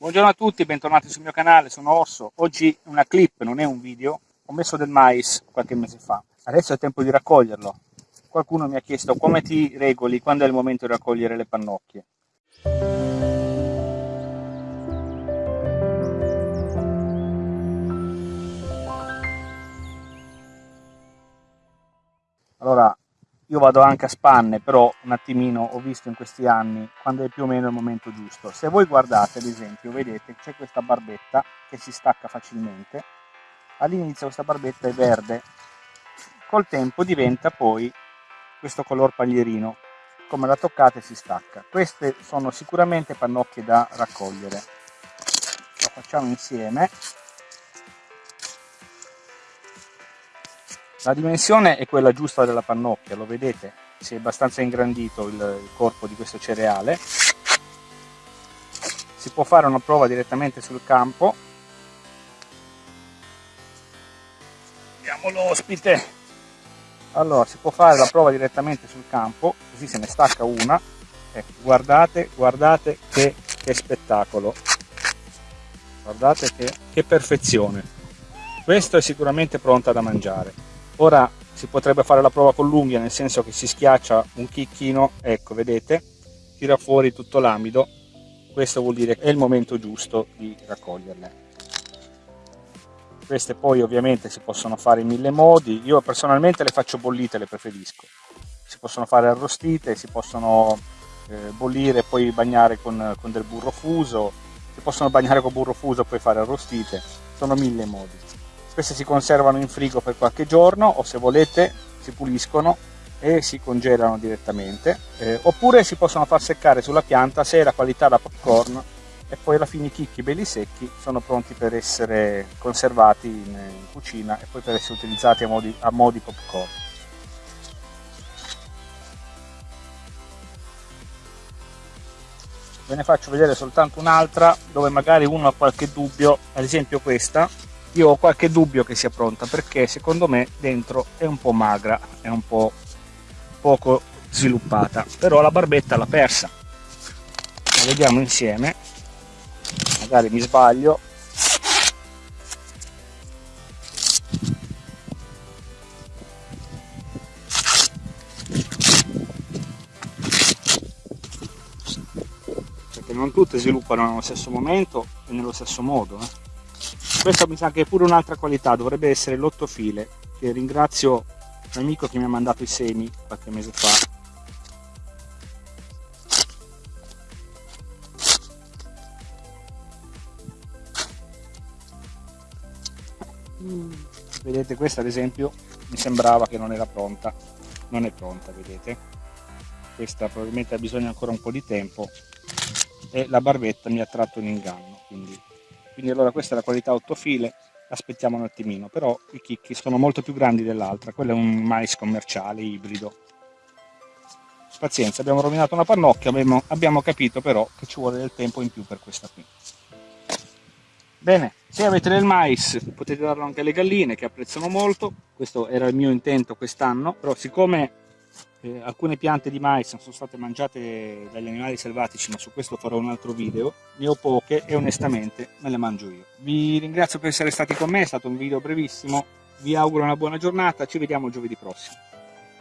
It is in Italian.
Buongiorno a tutti, bentornati sul mio canale, sono Orso. Oggi una clip, non è un video. Ho messo del mais qualche mese fa. Adesso è tempo di raccoglierlo. Qualcuno mi ha chiesto come ti regoli quando è il momento di raccogliere le pannocchie. Allora, io vado anche a spanne, però un attimino ho visto in questi anni quando è più o meno il momento giusto. Se voi guardate, ad esempio, vedete c'è questa barbetta che si stacca facilmente. All'inizio questa barbetta è verde, col tempo diventa poi questo color paglierino. Come la toccate si stacca. Queste sono sicuramente pannocchie da raccogliere. Lo facciamo insieme. La dimensione è quella giusta della pannocchia, lo vedete? Si è abbastanza ingrandito il, corpo di questo cereale. Si può fare una prova direttamente sul campo. Vediamo l'ospite. Allora, si può fare la prova direttamente sul campo, così se ne stacca una. Ecco, guardate, guardate che, che spettacolo. Guardate che, che perfezione. Questo è sicuramente pronta da mangiare. Ora si potrebbe fare la prova con l'unghia, nel senso che si schiaccia un chicchino, ecco, vedete, tira fuori tutto l'amido, questo vuol dire che è il momento giusto di raccoglierle. Queste poi ovviamente si possono fare in mille modi, io personalmente le faccio bollite, le preferisco. Si possono fare arrostite, si possono eh, bollire e poi bagnare con, con del burro fuso, si possono bagnare con burro fuso e poi fare arrostite, sono mille modi queste si conservano in frigo per qualche giorno o se volete si puliscono e si congelano direttamente. Eh, oppure si possono far seccare sulla pianta se è la qualità da popcorn e poi alla fine i chicchi belli secchi sono pronti per essere conservati in, in cucina e poi per essere utilizzati a modi, a modi popcorn. Ve ne faccio vedere soltanto un'altra dove magari uno ha qualche dubbio ad esempio questa io ho qualche dubbio che sia pronta perché secondo me dentro è un po' magra, è un po' poco sviluppata, però la barbetta l'ha persa. La vediamo insieme, magari mi sbaglio. Perché non tutte sviluppano nello stesso momento e nello stesso modo. Eh questa mi sa che è pure un'altra qualità dovrebbe essere l'otto file che ringrazio l'amico che mi ha mandato i semi qualche mese fa. Mm. vedete questa ad esempio mi sembrava che non era pronta. Non è pronta vedete. Questa probabilmente ha bisogno ancora un po' di tempo e la barbetta mi ha tratto in inganno quindi quindi allora questa è la qualità 8 file aspettiamo un attimino. Però i chicchi sono molto più grandi dell'altra quello è un mais commerciale ibrido. Pazienza abbiamo rovinato una pannocchia abbiamo, abbiamo capito però che ci vuole del tempo in più per questa qui. Bene se avete del mais potete darlo anche alle galline che apprezzano molto. Questo era il mio intento quest'anno però siccome eh, alcune piante di mais sono state mangiate dagli animali selvatici, ma su questo farò un altro video. Ne ho poche e onestamente me le mangio io. Vi ringrazio per essere stati con me, è stato un video brevissimo. Vi auguro una buona giornata, ci vediamo giovedì prossimo.